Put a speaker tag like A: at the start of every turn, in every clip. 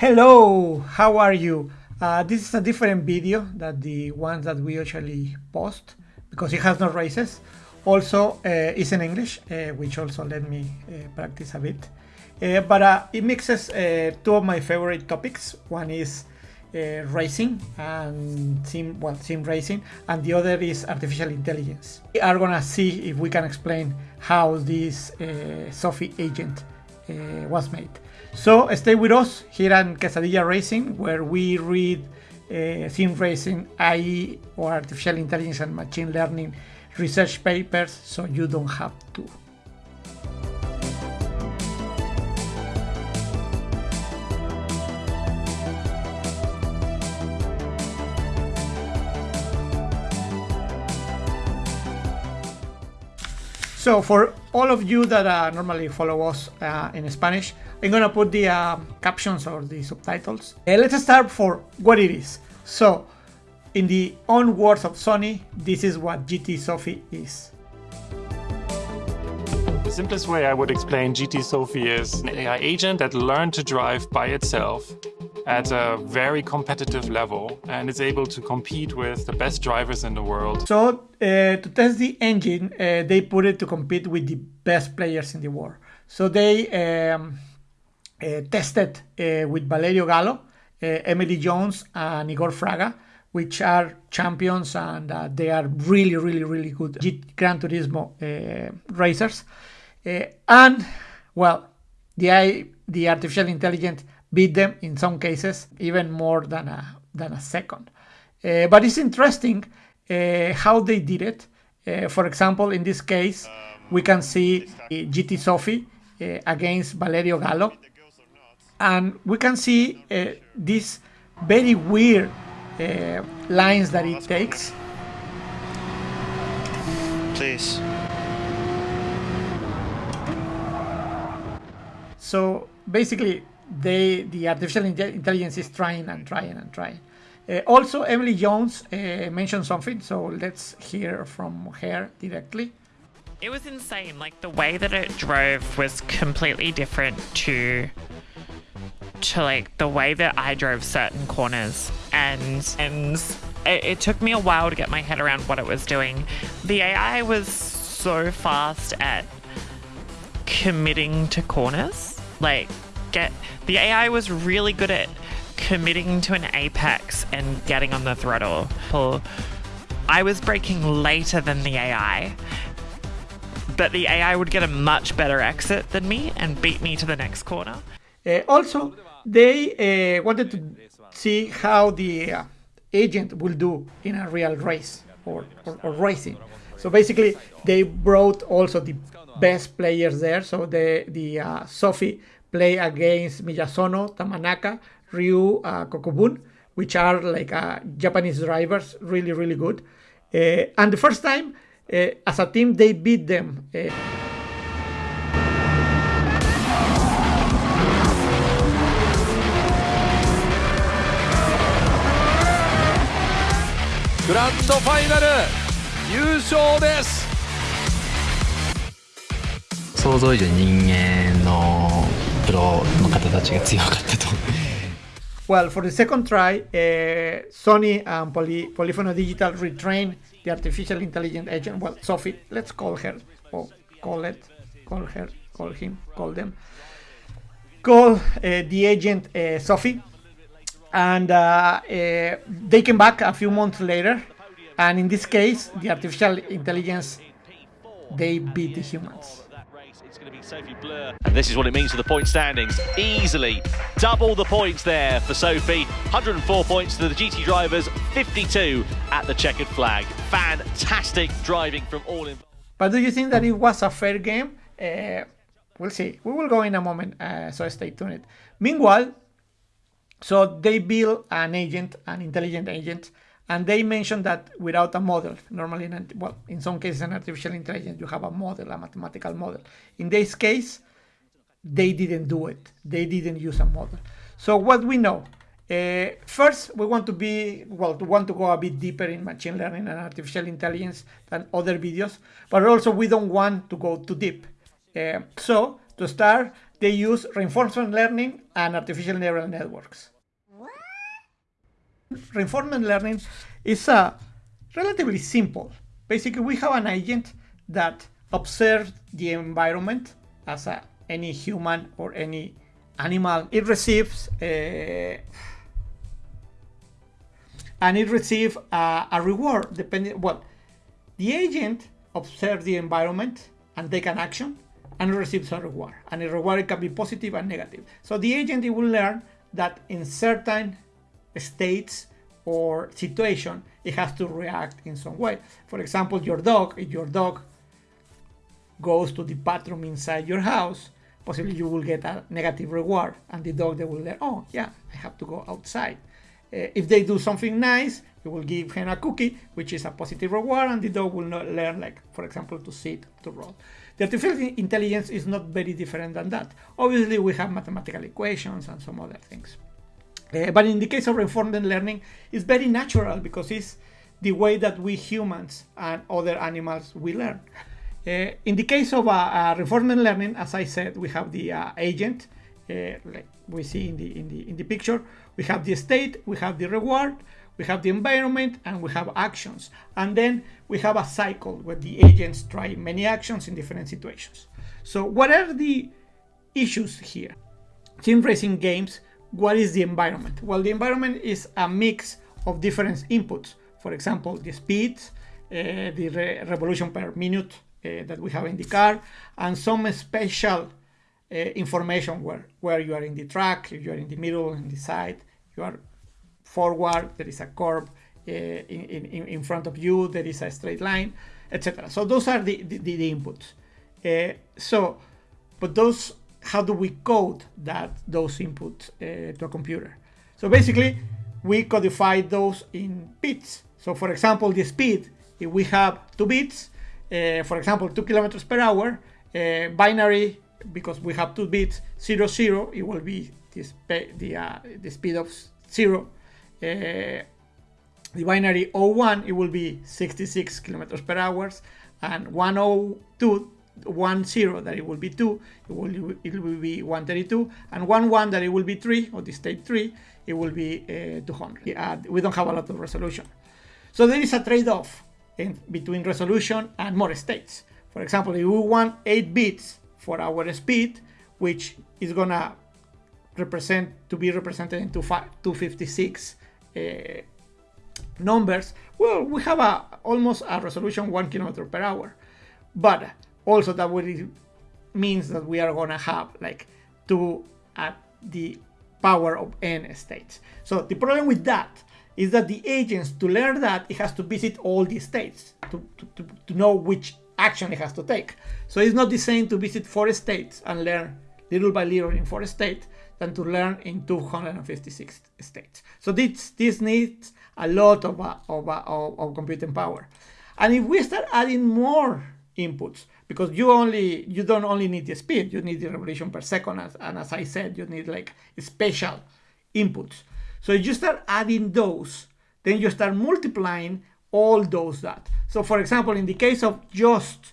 A: Hello, how are you? Uh, this is a different video than the ones that we usually post because it has no races. Also, uh, it's in English, uh, which also let me uh, practice a bit. Uh, but uh, it mixes two of my favorite topics. One is racing and sim, well, sim racing, and the other is artificial intelligence. We are gonna see if we can explain how this Sophy agent was made. So stay with us here on Quesadilla Racing, where we read uh, sim racing, AI, or artificial intelligence and machine learning research papers, so you don't have to. So for all of you that uh, normally follow us uh, in Spanish, I'm gonna put the uh, captions or the subtitles. Uh, let's start for what it is. So, in the own words of Sony, this is what GT Sophy is.
B: The simplest way I would explain GT Sophy is an AI agent that learned to drive by itself at a very competitive level and is able to compete with the best drivers in the world.
A: So uh, to test the engine, uh, they put it to compete with the best players in the world. So they um, tested uh, with Valerio Gallo, uh, Emily Jones, and Igor Fraga, which are champions and uh, they are really, really, really good Gran Turismo racers. and well, the the artificial intelligence beat them in some cases even more than a than a second. Uh, but it's interesting uh, how they did it. Uh, for example, in this case, we can see GT Sophy against Valerio Gallo, and we can see these very weird lines that it takes.
C: Please.
A: So basically, they the artificial intelligence is trying and trying and trying. Uh, also, Emily Jones uh, mentioned something, so let's hear from her directly.
D: It was insane. Like the way that it drove was completely different to to like the way that I drove certain corners, and and it, it took me a while to get my head around what it was doing. The AI was so fast at committing to corners, like get the AI was really good at committing to an apex and getting on the throttle. I was braking later than the AI, but the AI would get a much better exit than me and beat me to the next corner.
A: Uh, also, they uh, wanted to see how the uh, agent will do in a real race or, or, or, racing. So basically, they brought also the best players there. So the the uh, Sophy play against Miyazono, Yamanaka, Ryu, uh, Kokubun, which are like uh, Japanese drivers, really, really good. Uh, and the first time, uh, as a team, they beat them. グ
E: ランドファイナル優勝です
F: 想像以上に人間のプロの方たちが強かったと。
A: Well, for the second try, uh, Sony and Poly Polyphony Digital retrain the artificial intelligent agent. Well, Sophy, let's call her, or call it, call her, call him, call them. Call uh, the agent uh, Sophy and uh, uh, they came back a few months later. And in this case, the artificial intelligence they beat the humans.
G: And this is what it means for the point standings. Easily double the points there for Sophy. 104 points to the GT drivers, 52 at the checkered flag. Fantastic driving from all involved.
A: But do you think that it was a fair game? Uh, we'll see. We will go in a moment, uh, so stay tuned. Meanwhile, so they build an agent, an intelligent agent, and they mentioned that without a model, normally, in, well, in some cases, an artificial intelligence, you have a model, a mathematical model. In this case, they didn't do it. They didn't use a model. So what we know, uh, first, we want to be, well, to want to go a bit deeper in machine learning and artificial intelligence than other videos, but also we don't want to go too deep. Uh, so to start, they use reinforcement learning and artificial neural networks. Reinforcement learning is uh, relatively simple. Basically, we have an agent that observes the environment as a, any human or any animal. It receives a, and it receives a, a reward depending well the agent observes the environment and take an action and receives a reward. And the reward can be positive and negative. So the agent will learn that in certain states or situation it has to react in some way. For example your dog if your dog goes to the bathroom inside your house possibly you will get a negative reward and the dog they will learn oh yeah i have to go outside. Uh, if they do something nice, you will give him a cookie, which is a positive reward, and the dog will not learn, like, for example, to sit, to roll. The artificial intelligence is not very different than that. Obviously, we have mathematical equations and some other things. Uh, but in the case of reinforcement learning, it's very natural because it's the way that we humans and other animals we learn. Uh, in the case of uh, uh, reinforcement learning, as I said, we have the uh, agent, uh, like we see in the in the in the picture, we have the state, we have the reward, we have the environment, and we have actions. And then we have a cycle where the agents try many actions in different situations. So what are the issues here? Sim racing games, what is the environment? Well, the environment is a mix of different inputs. For example, the speed, uh, the re revolution per minute uh, that we have in the car, and some special uh, information where, where you are in the track, if you are in the middle, in the side, you are forward, there is a curve uh, in, in, in front of you, there is a straight line, etc. So those are the, the, the inputs. Uh, so, but those, how do we code that those inputs uh, to a computer? So basically, we codify those in bits. So for example, the speed, if we have two bits, for example, two kilometers per hour, binary, because we have two bits, zero, zero, it will be the, the, uh, the speed of 0 uh, the binary 01 it will be 66 kilometers per hour and 102 one zero that it will be two it will it will be 132 and one one that it will be three or the state three it will be uh, 200 uh, we don't have a lot of resolution. So there is a trade-off between resolution and more states. For example if we want 8 bits for our speed which is gonna represent to be represented in 256 uh, Uh, numbers, well, we have a almost a resolution one kilometer per hour. But also that would means that we are gonna have like two at the power of n states. So the problem with that is that the agents to learn that it has to visit all the states to, to, to, to know which action it has to take. So it's not the same to visit four states and learn little by little in four states than to learn in 256 states. So this, this needs a lot of, uh, of, uh, of, of computing power. And if we start adding more inputs, because you only you don't only need the speed, you need the revolution per second, as, and as I said, you need like special inputs. So if you start adding those, then you start multiplying all those that. So for example, in the case of just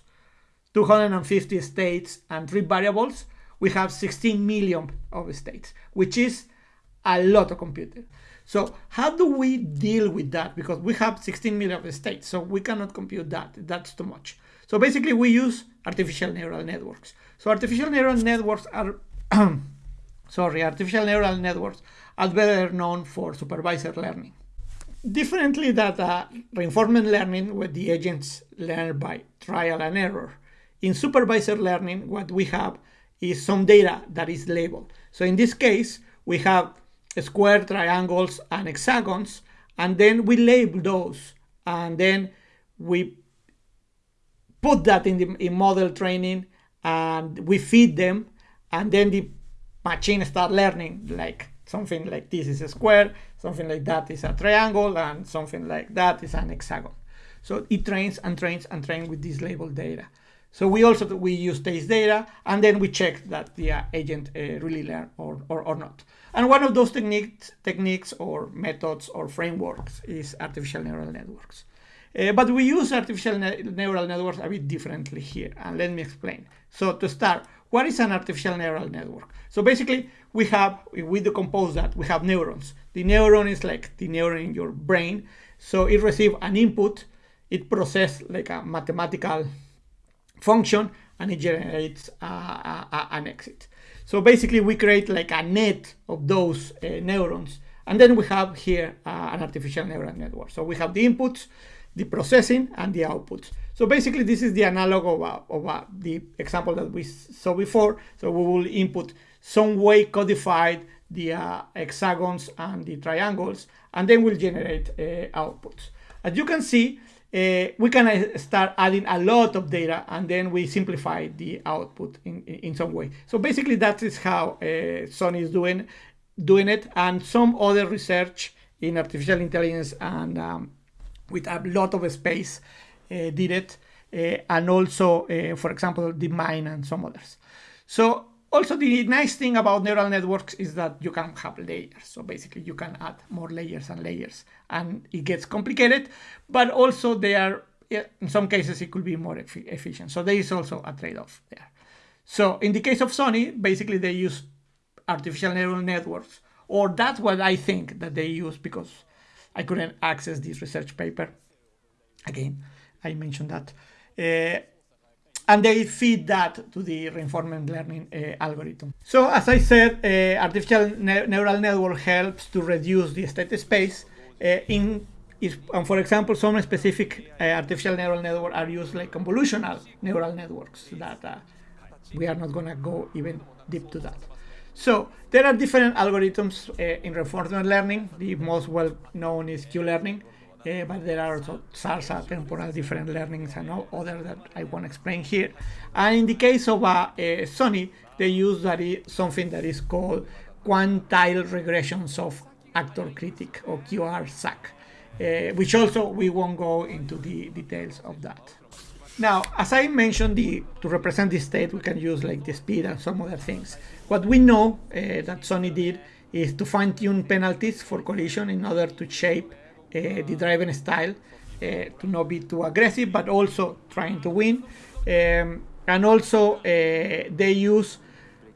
A: 250 states and three variables, we have 16 million of states, which is a lot of computing. So how do we deal with that? Because we have 16 million of states, so we cannot compute that. That's too much. So basically we use artificial neural networks. So artificial neural networks are, sorry, artificial neural networks are better known for supervised learning. Differently that uh, reinforcement learning, where the agents learn by trial and error. In supervised learning, what we have is some data that is labeled. So in this case, we have square, triangles, and hexagons, and then we label those, and then we put that in the in model training, and we feed them, and then the machine start learning like something like this is a square, something like that is a triangle, and something like that is an hexagon. So it trains and trains and trains with this labeled data. So we also we use taste data and then we check that the uh, agent uh, really learned or, or, or not. And one of those techniques, techniques or methods or frameworks is artificial neural networks. Uh, but we use artificial ne neural networks a bit differently here, and let me explain. So to start, what is an artificial neural network? So basically, we have, we decompose that, we have neurons. The neuron is like the neuron in your brain. So it receives an input, it processes like a mathematical function, and it generates uh, a, an exit. So basically, we create like a net of those uh, neurons. And then we have here uh, an artificial neural network. So we have the inputs, the processing, and the outputs. So basically, this is the analog of, uh, of uh, the example that we saw before. So we will input some way codified the uh, hexagons and the triangles, and then we'll generate uh, outputs. As you can see, uh, we can uh, start adding a lot of data and then we simplify the output in, in some way. So basically that is how uh, Sony is doing, doing it and some other research in artificial intelligence and um, with a lot of space uh, did it uh, and also, for example, DeepMind and some others. So also the nice thing about neural networks is that you can have layers. So basically you can add more layers and layers and it gets complicated, but also they are, in some cases it could be more efficient. So there is also a trade-off there. So in the case of Sony, basically they use artificial neural networks, or that's what I think that they use because I couldn't access this research paper. Again, I mentioned that. Uh, and they feed that to the reinforcement learning uh, algorithm. So as I said, uh, artificial ne neural network helps to reduce the state space. Uh, in and for example, some specific uh, artificial neural network are used like convolutional neural networks that uh, we are not going to go even deep to that. So there are different algorithms uh, in reinforcement learning. The most well known is Q-learning. Uh, but there are also SARSA, temporal different learnings and all other that I won't explain here. And in the case of uh, uh, Sony, they use something that is called quantile regressions of actor critic or QRSAC, uh, which also we won't go into the details of that. Now, as I mentioned, the, to represent the state, we can use like the speed and some other things. What we know uh, that Sony did is to fine-tune penalties for collision in order to shape the driving style uh, to not be too aggressive, but also trying to win. Um, and also uh, they use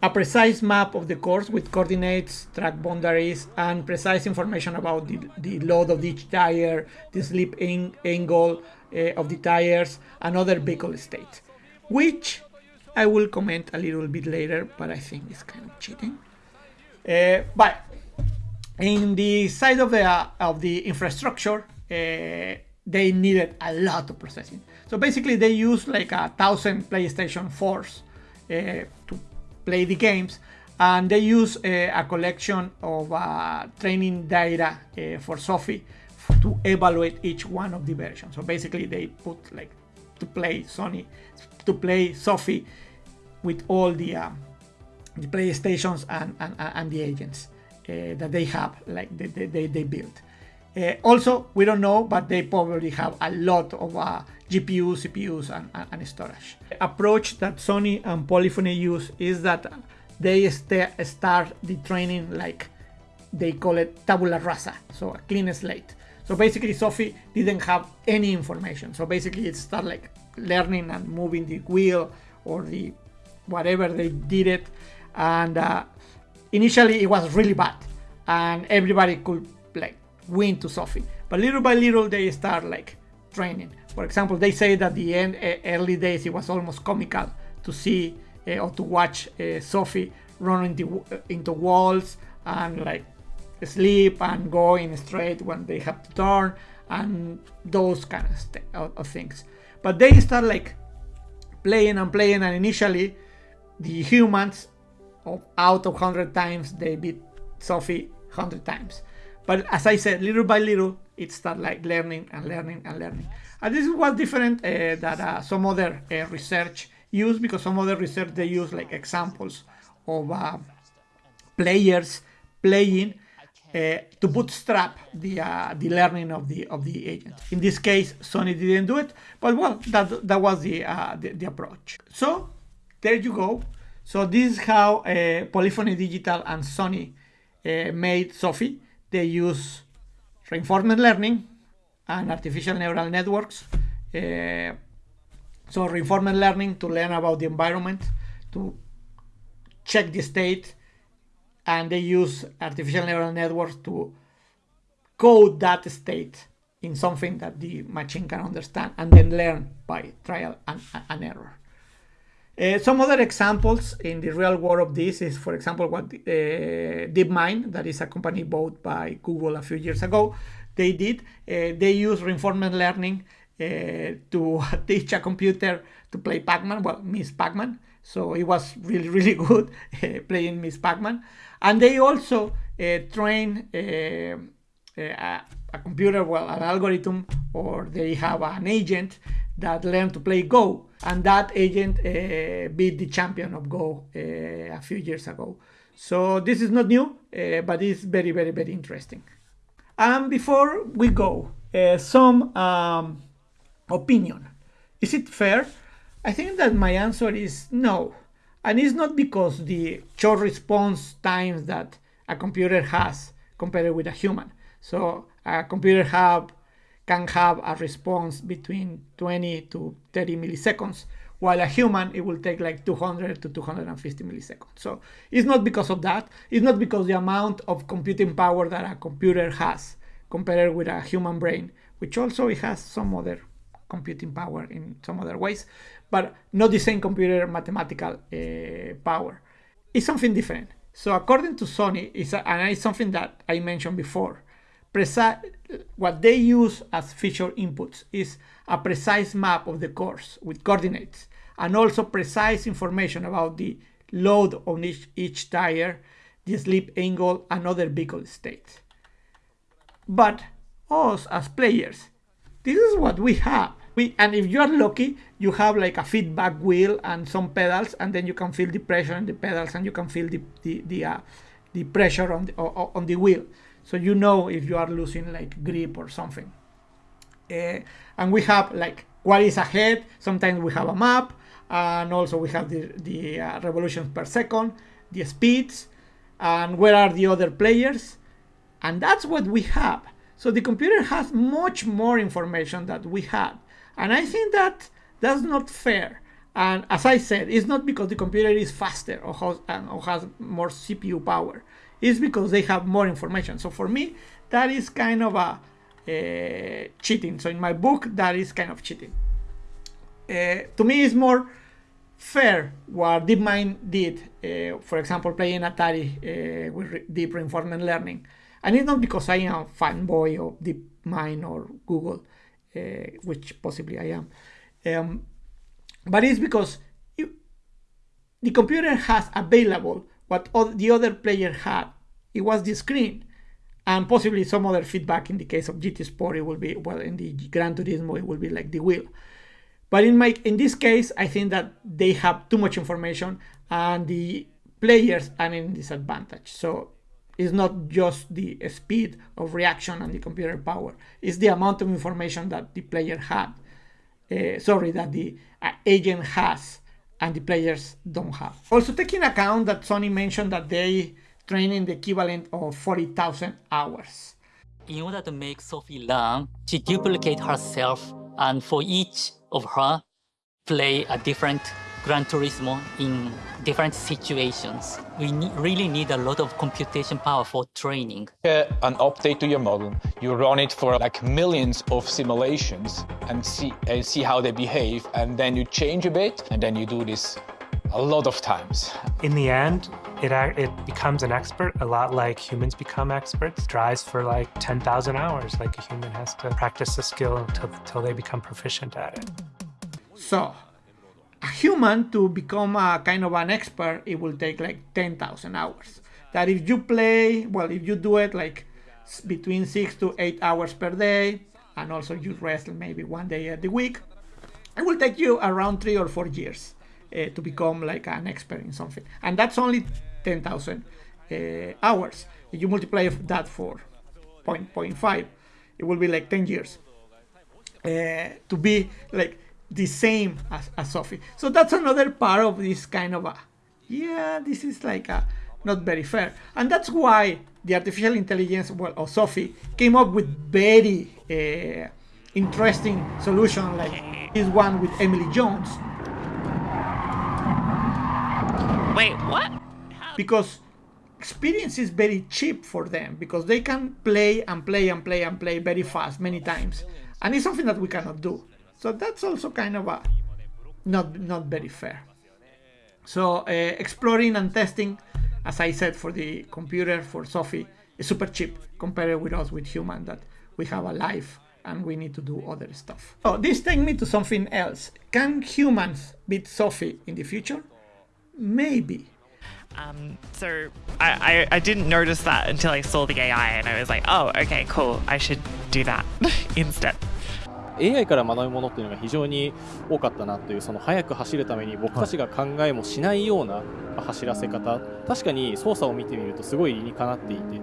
A: a precise map of the course with coordinates, track boundaries, and precise information about the, the load of each tire, the slip in, angle uh, of the tires, and other vehicle states, which I will comment a little bit later, but I think it's kind of cheating. Uh, but in the side of the uh, of the infrastructure, uh, they needed a lot of processing. So basically, they used like a thousand PlayStation 4s uh, to play the games, and they use uh, a collection of uh, training data uh, for Sophy to evaluate each one of the versions. So basically, they put like to play Sony, to play Sophy with all the the PlayStations and, and, and the agents. Uh, that they have, like they, they, they built. Uh, also, we don't know, but they probably have a lot of uh, GPUs, CPUs, and, and, storage. The approach that Sony and Polyphony use is that they st start the training like they call it tabula rasa, so a clean slate. So basically, Sophy didn't have any information. So basically, it started like learning and moving the wheel or the whatever they did it, and uh, initially it was really bad and everybody could like win to Sophy. But little by little they start like training. For example, they say that the end early days it was almost comical to see uh, or to watch uh, Sophy run into into walls and like sleep and go in straight when they have to turn and those kind of, of, of things. But they start like playing and playing and initially the humans out of 100 times they beat Sophy 100 times. But as I said, little by little, it started like learning and learning and learning. And this was different uh, that uh, some other uh, research use because some other research they use like examples of uh, players playing uh, to bootstrap the uh, the learning of the of the agent. In this case, Sony didn't do it, but well, that that was the the, the approach. So there you go. So this is how uh, Polyphony Digital and Sony uh, made Sophy. They use reinforcement learning and artificial neural networks. Uh, so reinforcement learning to learn about the environment, to check the state and they use artificial neural networks to code that state in something that the machine can understand and then learn by trial and, and error. Uh, some other examples in the real world of this is, for example, what uh, DeepMind, that is a company bought by Google a few years ago, they did. Uh, they use reinforcement learning uh, to teach a computer to play Pac-Man, well, Ms. Pac-Man. So it was really, really good uh, playing Ms. Pac-Man. And they also train a, a computer, well, an algorithm, or they have an agent that learned to play Go. And that agent uh, beat the champion of Go uh, a few years ago. So this is not new, uh, but it's very, very, very interesting. And before we go, some um, opinion. Is it fair? I think that my answer is no. And it's not because the short response times that a computer has compared with a human. So a computer have can have a response between 20 to 30 milliseconds, while a human, it will take like 200 to 250 milliseconds. So it's not because of that. It's not because the amount of computing power that a computer has compared with a human brain, which also it has some other computing power in some other ways, but not the same computer mathematical uh, power. It's something different. So according to Sony, it's a, and it's something that I mentioned before, precise, what they use as feature inputs is a precise map of the course with coordinates and also precise information about the load on each, each tire, the slip angle, and other vehicle states. But us as players, this is what we have. We, and if you are lucky, you have like a feedback wheel and some pedals, and then you can feel the pressure on the pedals, and you can feel the the the, uh, the pressure on the on the wheel so you know if you are losing like grip or something. Uh, and we have like what is ahead. Sometimes we have a map and also we have the, the uh, revolutions per second the speeds and where are the other players. And that's what we have. So the computer has much more information that we have. And i think that that's not fair. And as i said it's not because the computer is faster or has, or has more cpu power is because they have more information. So for me, that is kind of a uh, cheating. So in my book, that is kind of cheating. Uh, to me, it's more fair what DeepMind did, uh, for example, playing Atari with re deep reinforcement learning. And it's not because I am a fanboy of DeepMind or Google, which possibly I am. Um, but it's because you, the computer has available what the other player had. It was the screen and possibly some other feedback in the case of GT Sport it will be well in the Gran Turismo it will be like the wheel. But in my in this case I think that they have too much information and the players are in disadvantage. So it's not just the speed of reaction and the computer power. It's the amount of information that the player had. Uh, sorry that the uh, agent has and the players don't have. Also taking account that Sony mentioned that they train in the equivalent of 40,000 hours.
C: In order to make Sophy learn, she duplicate herself and for each of her play a different Gran Turismo in different situations. We ne really need a lot of computation power for training.
H: Uh, an update to your model. You run it for like millions of simulations and see, and see how they behave. And then you change a bit and then you do this a lot of times.
I: In the end, it, it becomes an expert, a lot like humans become experts. Drives for like 10,000 hours, like a human has to practice a skill until, until they become proficient at it.
A: So, a human to become a kind of an expert, it will take like 10,000 hours. That if you play, well, if you do it like between six to eight hours per day, and also you rest maybe one day at the week, it will take you around three or four years uh, to become like an expert in something. And that's only 10,000 uh, hours. If you multiply that for 0.5, it will be like 10 years. Uh, to be like the same as, as Sophy. So that's another part of this kind of a, yeah, this is like a not very fair. And that's why the artificial intelligence well, of Sophy came up with very uh, interesting solution like this one with Emily Jones.
D: Wait, what?
A: because experience is very cheap for them because they can play and play and play and play very fast many times and it's something that we cannot do so that's also kind of a not not very fair so uh, exploring and testing as i said for the computer for sophy is super cheap compared with us with human that we have a life and we need to do other stuff. Oh, this takes me to something else. Can humans beat Sophy in the future? Maybe.
D: Um, so I, I, I didn't notice that until I saw the AI and I was like, oh, okay, cool. I should do that instead.
J: AI から学ぶものっていうのが非常に多かったなというその速く走るために僕たちが考えもしないような走らせ方確かに操作を見てみるとすごい理にかなっていて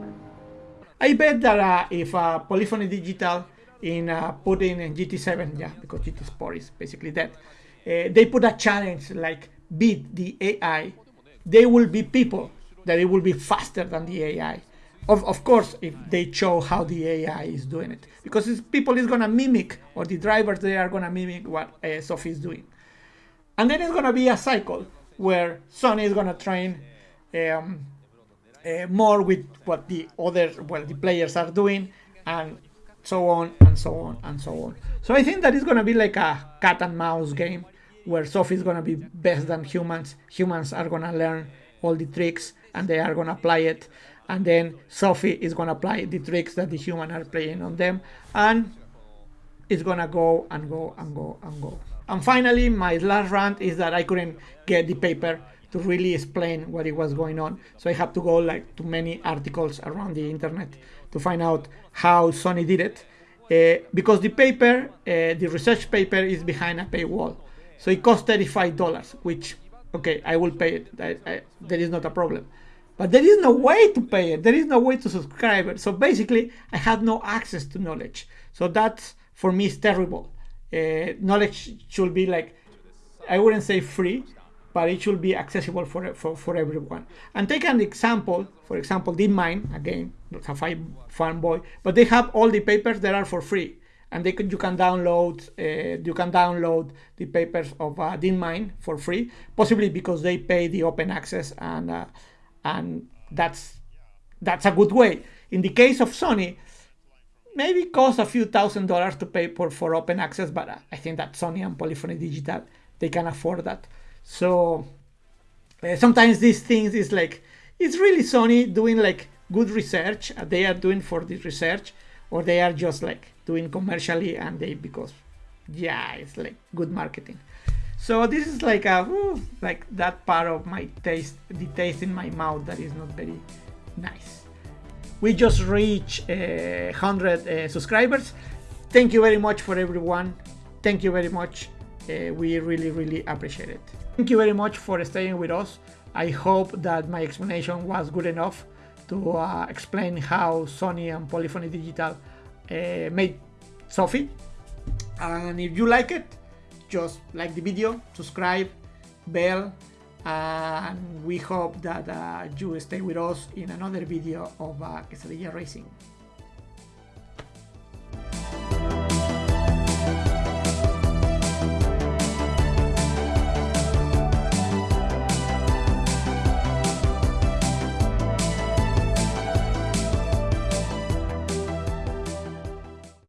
A: I bet that uh, if uh, Polyphony Digital in uh, put in GT7, yeah, because GT Sport is basically that, uh, they put a challenge like beat the AI, there will be people that it will be faster than the AI. Of, of course, if they show how the AI is doing it, because people is gonna mimic, or the drivers they are gonna mimic what uh, Sophy is doing, and then it's gonna be a cycle where Sony is gonna train um, uh, more with what the other well the players are doing and so on and so on and so on. So i think that going to be like a cat and mouse game where sophy is going to be best than humans. Humans are going to learn all the tricks and they are going to apply it and then sophy is going to apply the tricks that the human are playing on them and it's going to go and go and go and go and finally my last rant is that i couldn't get the paper to really explain what it was going on. So I had to go like to many articles around the internet to find out how Sony did it. Uh, because the paper, uh, the research paper is behind a paywall. So it costs $35, which, okay, I will pay it. I, I, there is not a problem. But there is no way to pay it. There is no way to subscribe it. So basically, I had no access to knowledge. So that, for me, is terrible. Uh, knowledge should be like, I wouldn't say free, but it should be accessible for, for, for everyone. And take an example, for example, DeepMind, again, not a fanboy, but they have all the papers that are for free. And they could, you can download uh, you can download the papers of uh, DeepMind for free, possibly because they pay the open access and uh, and that's that's a good way. In the case of Sony, maybe cost a few thousand dollars to pay for, for open access, but I think that Sony and Polyphony Digital they can afford that. So uh, sometimes these things is like it's really Sony doing like good research uh, they are doing for this research, or they are just like doing commercially and they because yeah it's like good marketing. So this is like a ooh, like that part of my taste, the taste in my mouth that is not very nice. We just reached uh, 100 uh, subscribers. Thank you very much for everyone. Thank you very much. Uh, we really really appreciate it. Thank you very much for staying with us. I hope that my explanation was good enough to uh, explain how Sony and Polyphony Digital uh, made Sophy. And if you like it, just like the video, subscribe, bell, and we hope that uh, you stay with us in another video of uh, Quesadilla Racing.